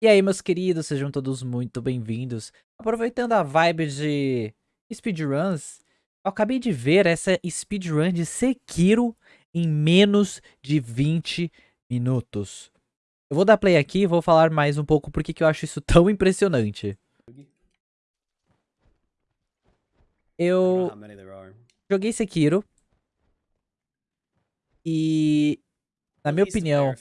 E aí, meus queridos, sejam todos muito bem-vindos. Aproveitando a vibe de speedruns, eu acabei de ver essa speedrun de Sekiro em menos de 20 minutos. Eu vou dar play aqui e vou falar mais um pouco porque que eu acho isso tão impressionante. Eu joguei Sekiro e, na minha opinião,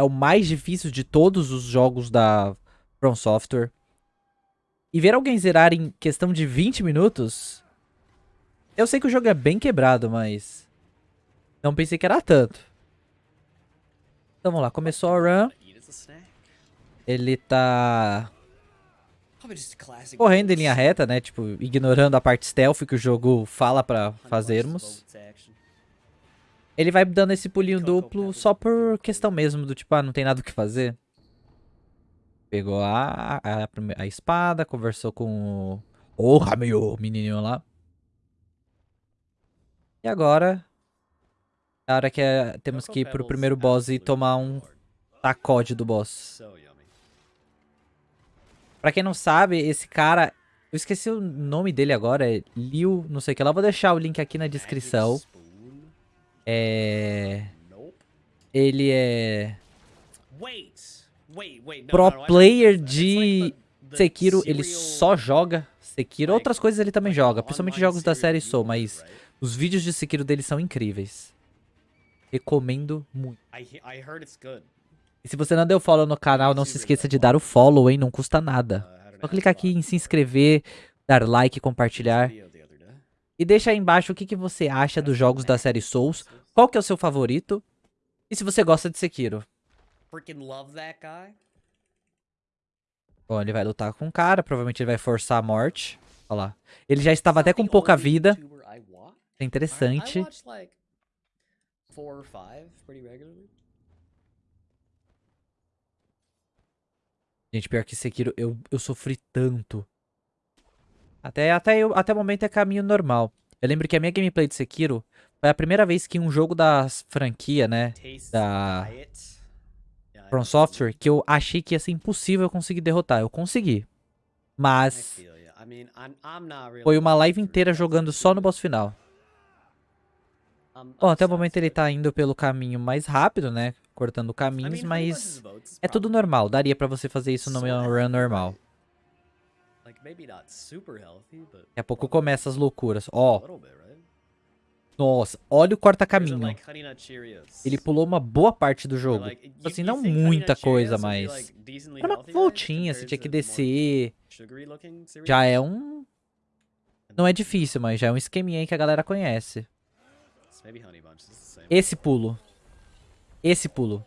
é o mais difícil de todos os jogos da From Software. E ver alguém zerar em questão de 20 minutos... Eu sei que o jogo é bem quebrado, mas... Não pensei que era tanto. Então vamos lá, começou a run. Ele tá... Correndo em linha reta, né? Tipo, ignorando a parte stealth que o jogo fala pra fazermos. Ele vai dando esse pulinho duplo só por questão mesmo do tipo, ah, não tem nada o que fazer. Pegou a, a, a espada, conversou com o... Porra, meu menininho lá. E agora... É a hora que é, temos que ir pro primeiro boss e tomar um sacode do boss. Pra quem não sabe, esse cara... Eu esqueci o nome dele agora, é Liu, não sei o que lá. Vou deixar o link aqui na descrição. É... Ele é... Pro player de Sekiro, ele só joga Sekiro. Outras coisas ele também joga, principalmente jogos da série Soul, mas os vídeos de Sekiro dele são incríveis. Recomendo muito. E se você não deu follow no canal, não se esqueça de dar o follow, hein? Não custa nada. Só clicar aqui em se inscrever, dar like, compartilhar. E deixa aí embaixo o que, que você acha dos jogos da série Souls. Qual que é o seu favorito? E se você gosta de Sekiro. Bom, ele vai lutar com o cara. Provavelmente ele vai forçar a morte. Olha lá. Ele já estava até com pouca vida. É interessante. Gente, pior que Sekiro, eu, eu sofri tanto até, até, eu, até o momento é caminho normal. Eu lembro que a minha gameplay de Sekiro foi a primeira vez que um jogo da franquia, né, da From Software, que eu achei que ia ser impossível eu conseguir derrotar. Eu consegui. Mas foi uma live inteira jogando só no boss final. Bom, até o momento ele tá indo pelo caminho mais rápido, né? Cortando caminhos, mas é tudo normal. Daria pra você fazer isso no meu run normal. Daqui a pouco começa as loucuras. Ó. Nossa, olha o corta-caminho. Ele pulou uma boa parte do jogo. Tipo assim, não muita coisa, mas... Era uma voltinha, você tinha que descer. Já é um... Não é difícil, mas já é um esqueminha aí que a galera conhece. Esse pulo. Esse pulo.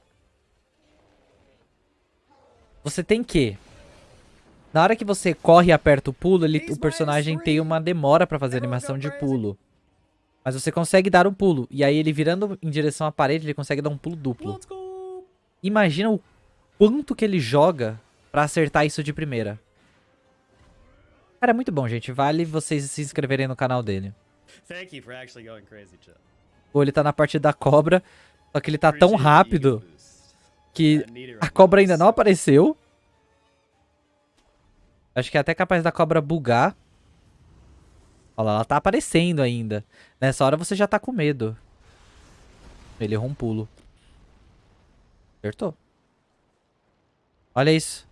Você tem que na hora que você corre e aperta o pulo, ele, o personagem tem uma demora pra fazer animação de pulo. Mas você consegue dar um pulo. E aí ele virando em direção à parede, ele consegue dar um pulo duplo. Imagina o quanto que ele joga pra acertar isso de primeira. Cara, é muito bom, gente. Vale vocês se inscreverem no canal dele. Pô, ele tá na parte da cobra. Só que ele tá tão rápido que a cobra ainda não apareceu. Acho que é até capaz da cobra bugar. Olha lá, ela tá aparecendo ainda. Nessa hora você já tá com medo. Ele errou um pulo. Acertou. Olha isso.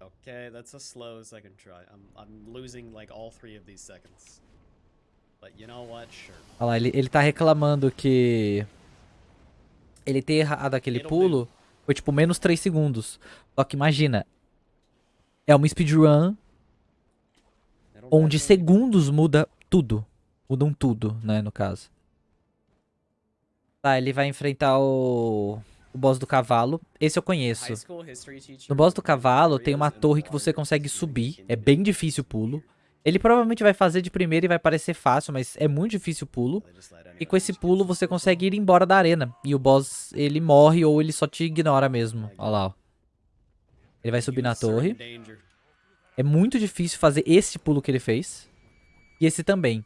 Okay, that's a slow second try. I'm, I'm losing like all three of these seconds. But you know what? Sure. Olha lá, ele, ele tá reclamando que... Ele ter errado aquele pulo foi tipo menos 3 segundos. Só que imagina, é uma speedrun onde segundos muda tudo. Mudam tudo, né, no caso. Tá, ele vai enfrentar o, o boss do cavalo. Esse eu conheço. No boss do cavalo tem uma torre que você consegue subir. É bem difícil o pulo. Ele provavelmente vai fazer de primeira e vai parecer fácil, mas é muito difícil o pulo. E com esse pulo você consegue ir embora da arena. E o boss, ele morre ou ele só te ignora mesmo. Olha lá, ó. Ele vai subir na torre. É muito difícil fazer esse pulo que ele fez. E esse também.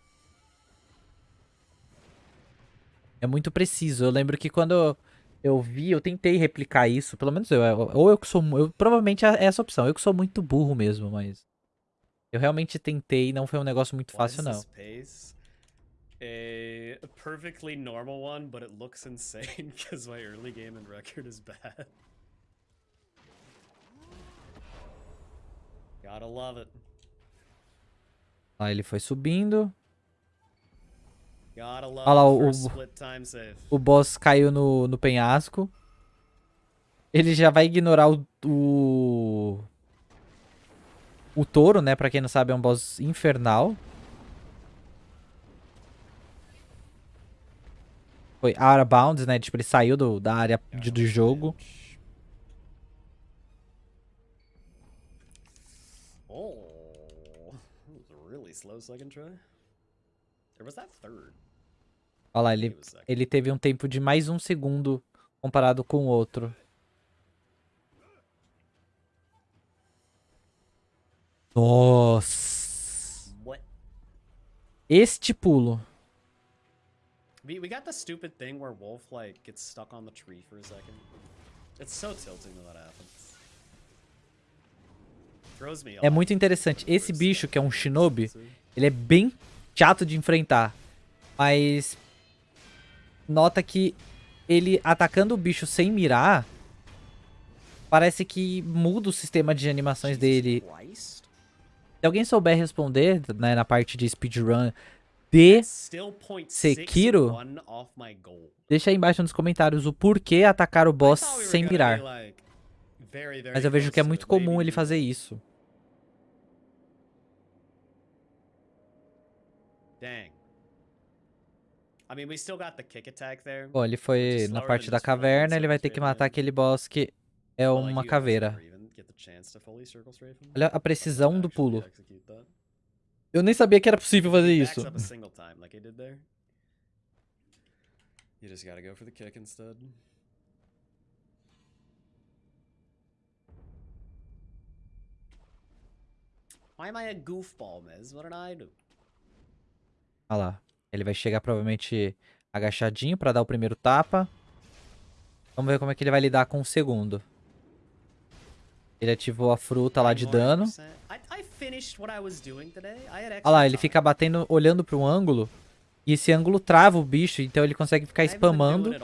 É muito preciso. Eu lembro que quando eu vi, eu tentei replicar isso, pelo menos eu, ou eu que sou, eu, provavelmente é essa opção, eu que sou muito burro mesmo, mas eu realmente tentei, não foi um negócio muito fácil não. A perfectly normal one, but it looks insane because my early game and record is bad. Gotta love it. Lá ele foi subindo. Olha lá, o, o boss caiu no, no penhasco. Ele já vai ignorar o, o... O touro, né? Pra quem não sabe, é um boss infernal. Foi out of bounds, né? Tipo, ele saiu do, da área de, do jogo. Oh, really slow second try. There was that third. Olha lá, ele, ele teve um tempo de mais um segundo comparado com o outro. Nossa. Este pulo. We, we got the stupid thing where Wolf like gets stuck on the tree for a second. It's so tilting when that happens. É muito interessante. Esse bicho, que é um shinobi, ele é bem chato de enfrentar. Mas nota que ele atacando o bicho sem mirar, parece que muda o sistema de animações dele. Se alguém souber responder, né, na parte de speedrun de Sekiro, deixa aí embaixo nos comentários o porquê atacar o boss sem mirar. Mas eu vejo que é muito comum ele fazer isso. Dang. Bom, ele foi na parte da caverna, ele vai ter que matar aquele boss que é uma caveira. Olha a precisão do pulo. Eu nem sabia que era possível fazer isso. You just gotta go for the kick instead. Why am I a goofball, Miz? What did I do? Olha lá. Ele vai chegar provavelmente agachadinho pra dar o primeiro tapa. Vamos ver como é que ele vai lidar com o segundo. Ele ativou a fruta lá de dano. Olha lá, ele fica batendo, olhando para um ângulo. E esse ângulo trava o bicho, então ele consegue ficar spamando.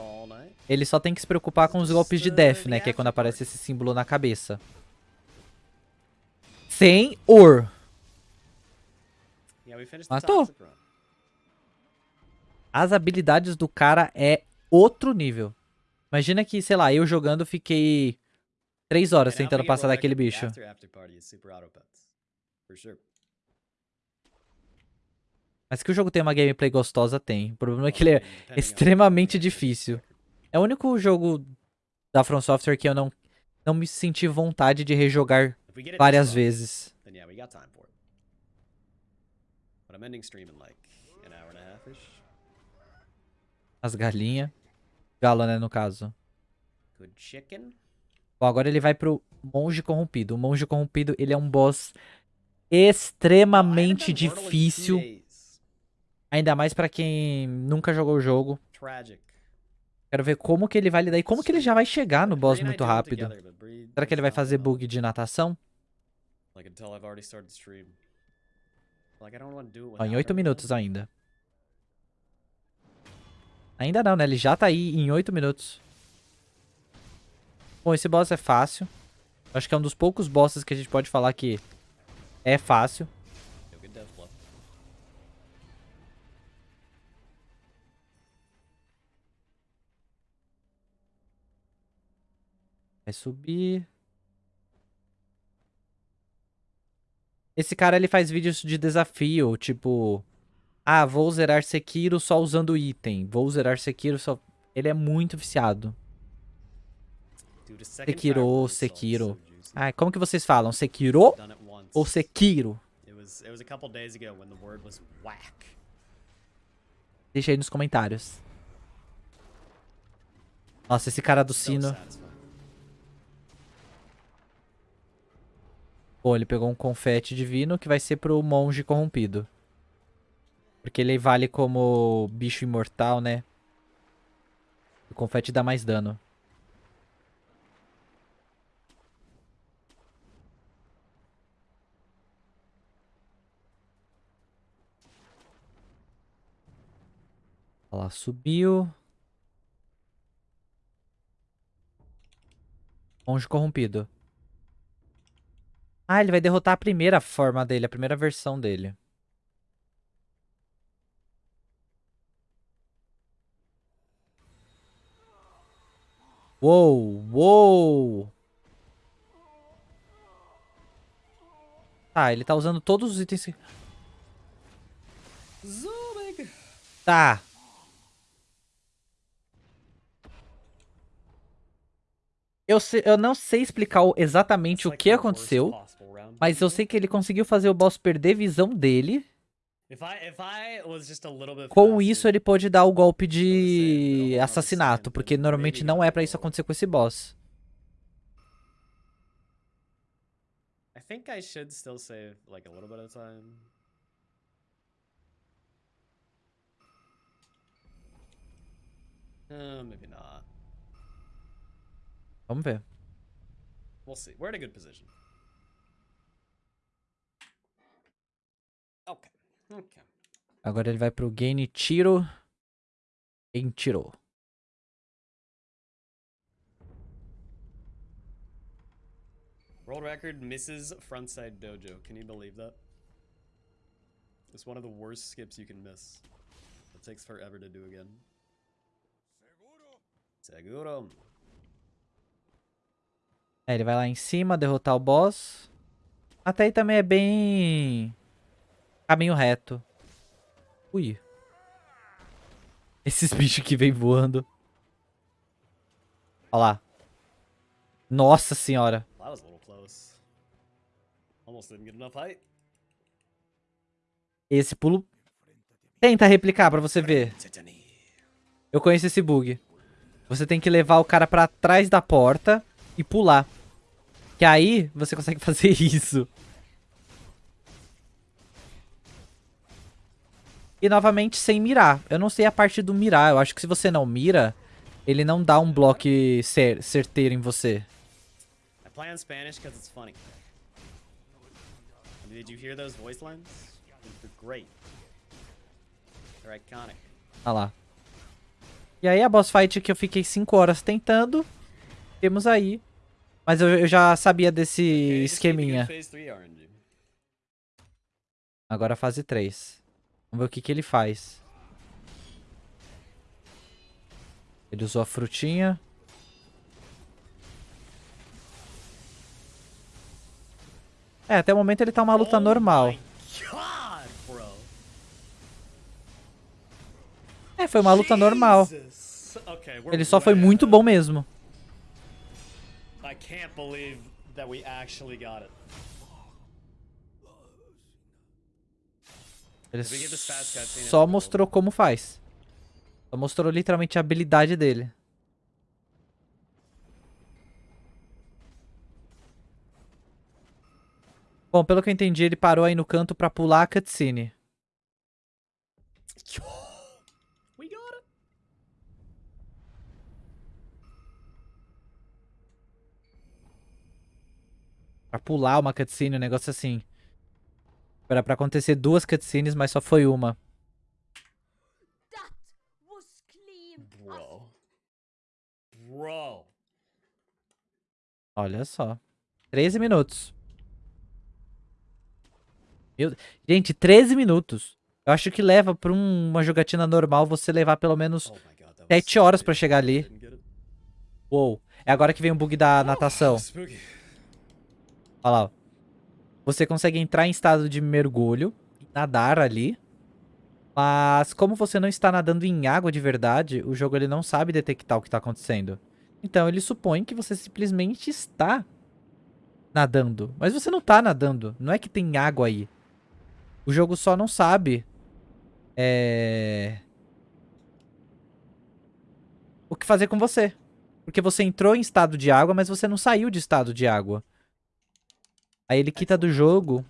Ele só tem que se preocupar com os golpes de death, né? Que é quando aparece esse símbolo na cabeça. Senhor! Matou. As habilidades do cara é outro nível. Imagina que, sei lá, eu jogando fiquei três horas tentando passar daquele bicho. Mas que o jogo tem uma gameplay gostosa, tem. O problema é que ele é extremamente difícil. É o único jogo da From Software que eu não, não me senti vontade de rejogar várias vezes. But I'm ending stream in like an hour and a half-ish. As galinhas. Galo, né, no caso. Good chicken. Bom, agora ele vai pro Monge Corrompido. O Monge Corrompido, ele é um boss extremamente difícil. Ainda mais pra quem nunca jogou o jogo. Quero ver como que ele vai lidar e como que ele já vai chegar no boss muito rápido. Será que ele vai fazer bug de natação? Ó, em 8 minutos ainda. Ainda não, né? Ele já tá aí em 8 minutos. Bom, esse boss é fácil. Acho que é um dos poucos bosses que a gente pode falar que é fácil. Vai subir. Esse cara, ele faz vídeos de desafio, tipo... Ah, vou zerar Sekiro só usando item. Vou zerar Sekiro só... Ele é muito viciado. Sekiro, Sekiro. Ah, como que vocês falam? Sekiro ou Sekiro? Deixa aí nos comentários. Nossa, esse cara do sino. Pô, ele pegou um confete divino que vai ser pro monge corrompido. Porque ele vale como bicho imortal, né? O confete dá mais dano. Olha lá, subiu. Monge corrompido. Ah, ele vai derrotar a primeira forma dele, a primeira versão dele. Uou, uou. Tá, ele tá usando todos os itens. Tá. Eu, sei, eu não sei explicar exatamente o que aconteceu, mas eu sei que ele conseguiu fazer o boss perder visão dele. Com isso, ele pode dar o golpe de assassinato, porque normalmente não é pra isso acontecer com esse boss. I think I should still save like a little bit of time. Uh, maybe not. Vamos ver. We'll see. We're in a good position. Okay. Agora ele vai pro Genichiro. Genichiro. World record misses frontside dojo. Can you believe that? It's one of the worst skips you can miss. It takes forever to do again. Seguro. Seguro. É, ele vai lá em cima, derrotar o boss. Até aí também é bem... Caminho reto. Ui. Esses bichos que vem voando. Olha lá. Nossa senhora. Esse pulo... Tenta replicar pra você ver. Eu conheço esse bug. Você tem que levar o cara pra trás da porta e pular. Que aí você consegue fazer isso. E novamente sem mirar. Eu não sei a parte do mirar. Eu acho que se você não mira, ele não dá um bloco cer certeiro em você. I play in Spanish because it's funny. Did you hear those voice lines? They're great. They're iconic. Ah lá. E aí a boss fight que eu fiquei 5 horas tentando. Temos aí mas eu, eu já sabia desse esqueminha. Agora fase 3. Vamos ver o que, que ele faz. Ele usou a frutinha. É, até o momento ele tá uma luta oh normal. é, foi uma luta normal. Ele só foi muito bom mesmo. I can't believe that we actually got it. Ele só mostrou como faz. Só mostrou literalmente a habilidade dele. Bom, pelo que eu entendi, ele parou aí no canto pra pular a cutscene. Pra pular uma cutscene, um negócio assim. Era pra acontecer duas cutscenes, mas só foi uma. Bro. Bro. Olha só. 13 minutos. Meu... Gente, 13 minutos. Eu acho que leva pra um, uma jogatina normal você levar pelo menos oh God, 7 horas pra chegar ali. Uou. É agora que vem o bug da natação. Olha lá. Você consegue entrar em estado de mergulho, nadar ali. Mas como você não está nadando em água de verdade, o jogo ele não sabe detectar o que está acontecendo. Então ele supõe que você simplesmente está nadando. Mas você não está nadando. Não é que tem água aí. O jogo só não sabe é... o que fazer com você. Porque você entrou em estado de água, mas você não saiu de estado de água. Aí ele quita do jogo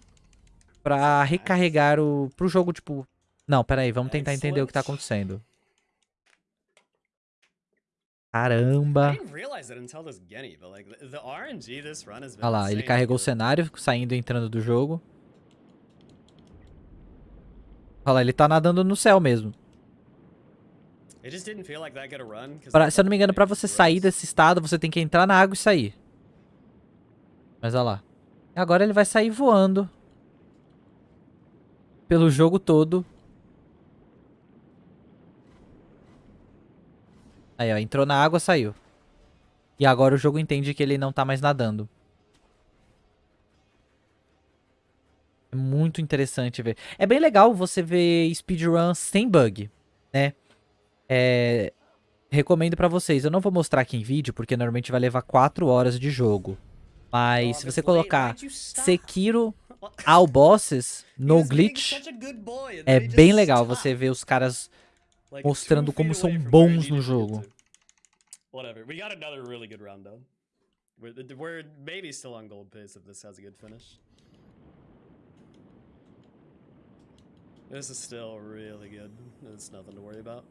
pra recarregar o... Pro jogo, tipo... Não, pera aí, vamos tentar entender o que tá acontecendo. Caramba. Olha lá, ele carregou o cenário, saindo e entrando do jogo. Olha lá, ele tá nadando no céu mesmo. Pra, se eu não me engano, pra você sair desse estado, você tem que entrar na água e sair. Mas olha lá. Agora ele vai sair voando. Pelo jogo todo. Aí, ó. Entrou na água, saiu. E agora o jogo entende que ele não tá mais nadando. É muito interessante ver. É bem legal você ver speedrun sem bug, né? É... Recomendo pra vocês. Eu não vou mostrar aqui em vídeo, porque normalmente vai levar 4 horas de jogo. Mas se você colocar Sekiro All Bosses no glitch, é bem legal você ver os caras mostrando como são bons no jogo. Whatever. We got another really good round though. We're, we're maybe still on gold pace if this has a good finish. This is still really good. There's nothing to worry about.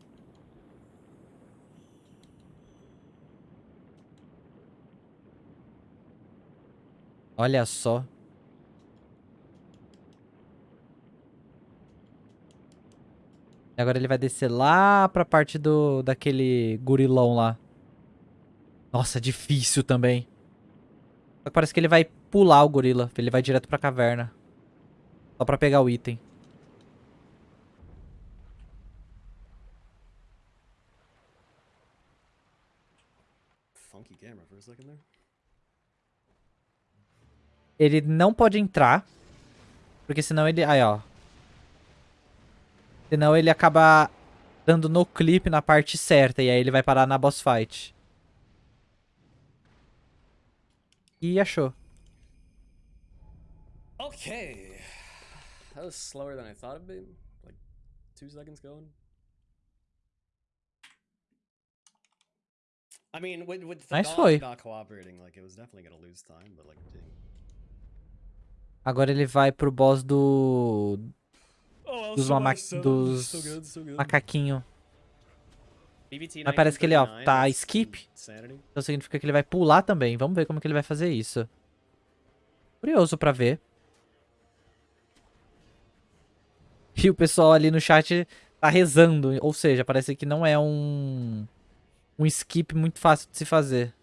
Olha só. Agora ele vai descer lá pra parte do daquele gurilão lá. Nossa, difícil também. Parece que ele vai pular o gorila. Ele vai direto pra caverna. Só pra pegar o item. Funky camera for a second there ele não pode entrar. Porque senão ele... Aí, ó. Senão ele acaba dando no clipe na parte certa. E aí ele vai parar na boss fight. E achou. Okay. That was slower than I thought it'd be. Like, two seconds going. I mean, with, with the nice foi. not cooperating, like, it was definitely gonna lose time, but, like, dang. Agora ele vai pro boss do... Oh, dos, mama... dos macaquinho. Mas parece que ele, ó, tá skip. Então significa que ele vai pular também. Vamos ver como que ele vai fazer isso. Curioso pra ver. E o pessoal ali no chat tá rezando. Ou seja, parece que não é um... Um skip muito fácil de se fazer.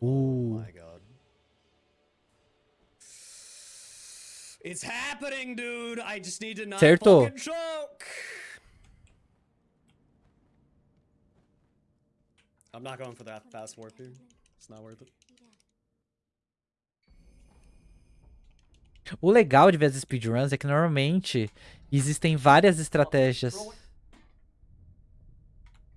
Uh. Oh It's happening, dude. I just need to not Certo. choke. I'm not going for that fast warp here. It's not worth it. O legal de ver as speedruns é que normalmente existem várias estratégias.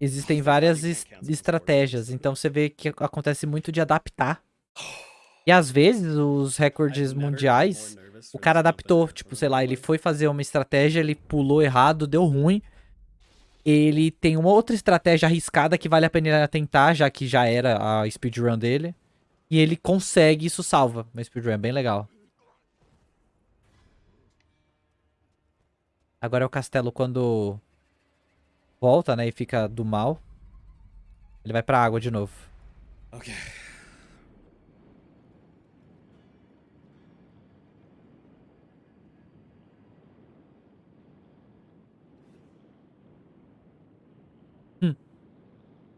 Existem várias es estratégias, então você vê que acontece muito de adaptar. E às vezes os recordes mundiais o cara adaptou, tipo, sei lá, ele foi fazer uma estratégia, ele pulou errado, deu ruim. Ele tem uma outra estratégia arriscada que vale a pena tentar, já que já era a speedrun dele. E ele consegue, isso salva uma speedrun, é bem legal. Agora é o castelo quando volta, né, e fica do mal. Ele vai pra água de novo. Ok.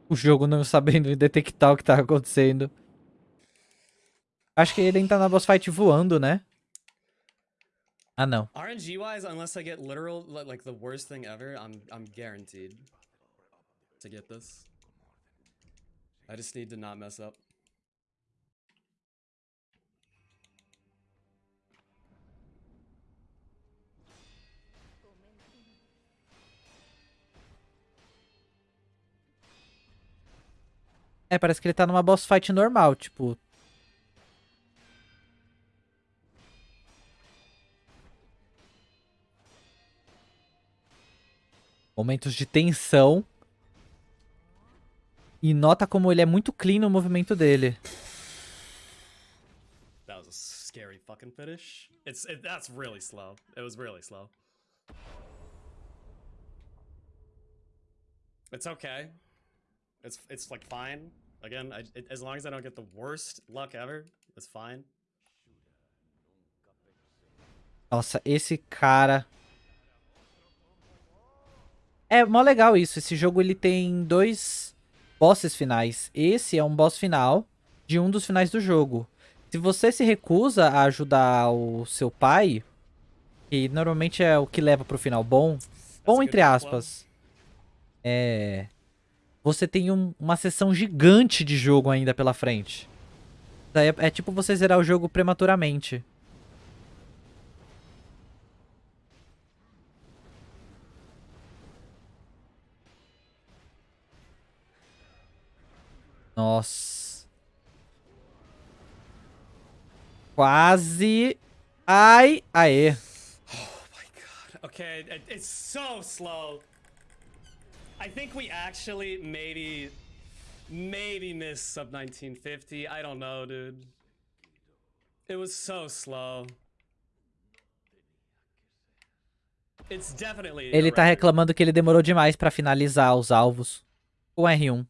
O jogo não sabendo detectar o que tá acontecendo. Acho que ele ainda tá na boss fight voando, né? Ah, não. RNG wise, unless I get literal like the worst thing ever, I'm I'm guaranteed to get this. I just need to not mess up. É, parece que ele tá numa boss fight normal, tipo... Momentos de tensão. E nota como ele é muito clean no movimento dele. That was a scary fucking finish. It's it, that's really slow. It was really slow. It's okay. It's it's like fine. Again, I, it, as long as I don't get the worst luck ever, it's fine. Nossa, esse cara. É mó legal isso. Esse jogo ele tem dois bosses finais. Esse é um boss final de um dos finais do jogo. Se você se recusa a ajudar o seu pai, que normalmente é o que leva pro final bom, bom entre aspas, é... Você tem um, uma sessão gigante de jogo ainda pela frente. É, é tipo você zerar o jogo prematuramente. Nossa. Quase. Ai, aê. Oh my god. Okay, it's so slow. I think we actually maybe maybe missed sub 1950. I don't know, dude. It was so slow. It's definitely Ele tá reclamando que ele demorou demais para finalizar os alvos com R1.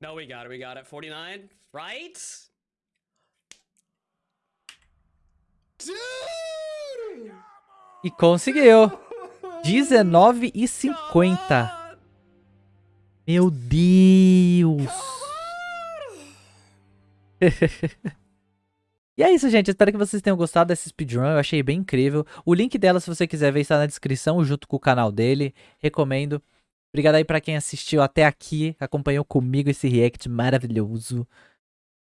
No, we got it. We got it. 49, right? Dude! E conseguiu. 19 e 50. Meu Deus. e é isso, gente. Espero que vocês tenham gostado dessa speedrun. Eu achei bem incrível. O link dela, se você quiser ver, está na descrição junto com o canal dele. Recomendo. Obrigado aí pra quem assistiu até aqui, acompanhou comigo esse react maravilhoso.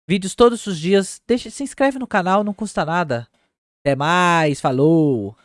Vídeos todos os dias. Deixa, se inscreve no canal, não custa nada. Até mais, falou!